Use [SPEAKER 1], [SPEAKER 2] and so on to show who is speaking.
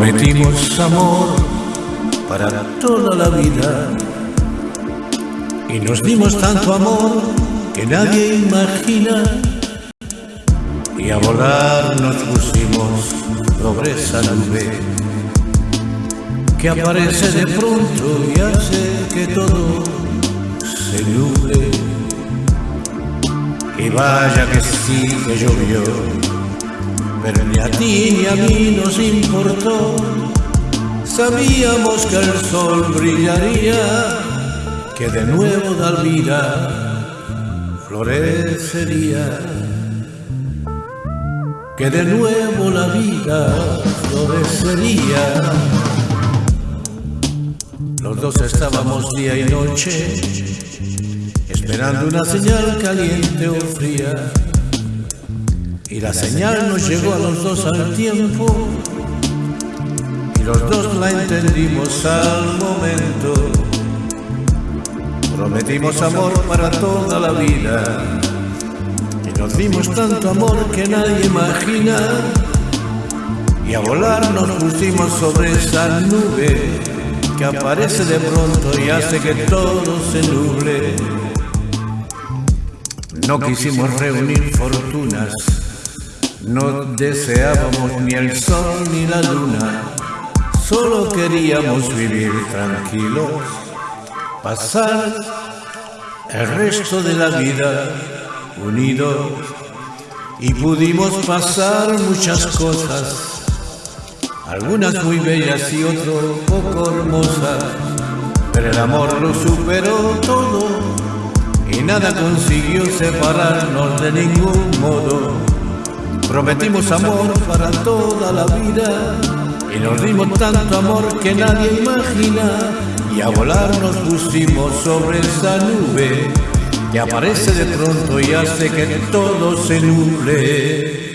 [SPEAKER 1] Prometimos amor para toda la vida. Y nos dimos tanto amor que nadie imagina. Y a volar nos pusimos sobre esa nube que aparece de pronto y hace que todo se nuble. Y vaya que sí que llovió pero ni a ti ni a mí nos importó sabíamos que el sol brillaría que de nuevo dar vida florecería que de nuevo la vida florecería. Los dos estábamos día y noche, esperando una señal caliente o fría. Y la señal nos llegó a los dos al tiempo, y los dos la entendimos al momento. Prometimos amor para toda la vida nos dimos tanto amor que nadie imagina y a volar nos pusimos sobre esa nube que aparece de pronto y hace que todo se nuble. No quisimos reunir fortunas, no deseábamos ni el sol ni la luna, solo queríamos vivir tranquilos, pasar el resto de la vida unidos y pudimos pasar muchas cosas, algunas muy bellas y otras poco hermosas, pero el amor lo superó todo y nada consiguió separarnos de ningún modo. Prometimos amor para toda la vida. Y nos dimos tanto amor que nadie imagina. Y a volar nos pusimos sobre esa nube. Que aparece de pronto y hace que todo se nuble.